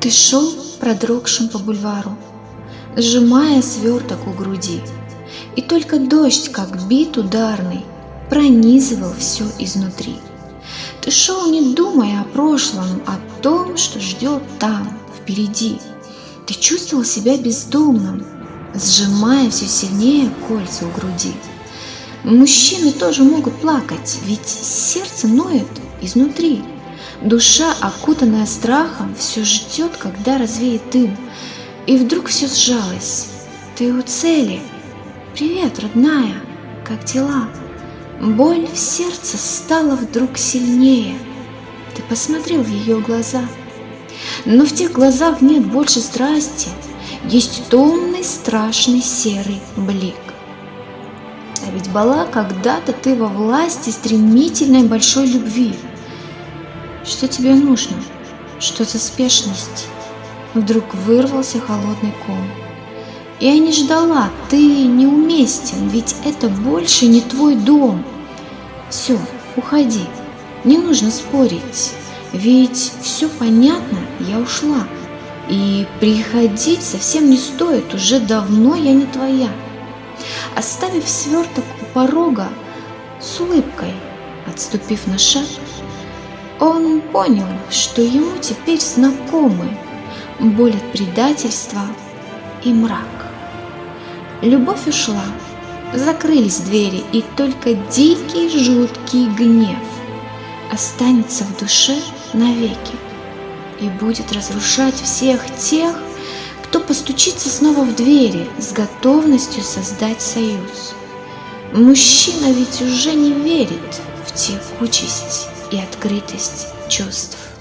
Ты шел продрогшим по бульвару, Сжимая сверток у груди, И только дождь, как бит ударный, Пронизывал все изнутри. Ты шел, не думая о прошлом, О том, что ждет там, впереди. Ты чувствовал себя бездомным, Сжимая все сильнее кольца у груди. Мужчины тоже могут плакать, ведь сердце ноет изнутри. Душа, окутанная страхом, все ждет, когда развеет дым. И вдруг все сжалось. Ты у цели. Привет, родная, как дела? Боль в сердце стала вдруг сильнее. Ты посмотрел в ее глаза. Но в тех глазах нет больше страсти. Есть томный, страшный серый блик. А ведь была когда-то ты во власти стремительной большой любви – что тебе нужно? Что за спешность? Вдруг вырвался холодный ком. Я не ждала, ты неуместен, ведь это больше не твой дом. Все, уходи, не нужно спорить, ведь все понятно, я ушла. И приходить совсем не стоит, уже давно я не твоя. Оставив сверток у порога, с улыбкой, отступив на шаг, он понял, что ему теперь знакомы боль от предательства и мрак. Любовь ушла, закрылись двери, и только дикий жуткий гнев останется в душе навеки и будет разрушать всех тех, кто постучится снова в двери с готовностью создать союз. Мужчина ведь уже не верит в текучесть и открытость чувств.